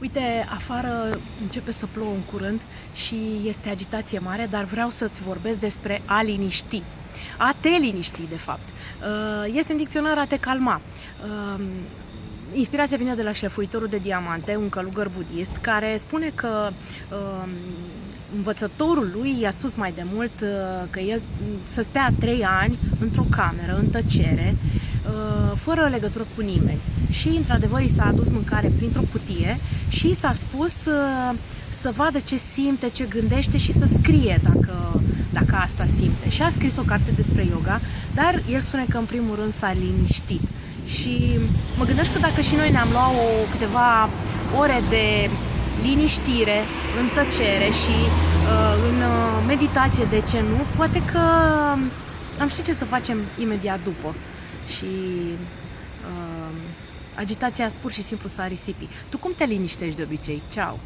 Uite, afară începe să plouă în curând și este agitație mare, dar vreau să-ți vorbesc despre a liniști. A te liniști, de fapt. Uh, este în dicționar a te calma. Uh, inspirația vine de la șlefuitorul de diamante, un călugăr budist, care spune că uh, învățătorul lui i-a spus mai de mult că el să stea trei ani într-o cameră, în tăcere, fără legătură cu nimeni. Și, într-adevăr, i s-a adus mâncare printr-o cutie și s-a spus uh, să vadă ce simte, ce gândește și să scrie dacă, dacă asta simte. Și a scris o carte despre yoga, dar el spune că, în primul rând, s-a liniștit. Și mă gândesc că dacă și noi ne-am luat o, câteva ore de liniștire, în tăcere și uh, în uh, meditație, de ce nu, poate că am ști ce să facem imediat după. Și uh, agitația pur și simplu s-a risipit. Tu cum te liniștești de obicei? Ceau!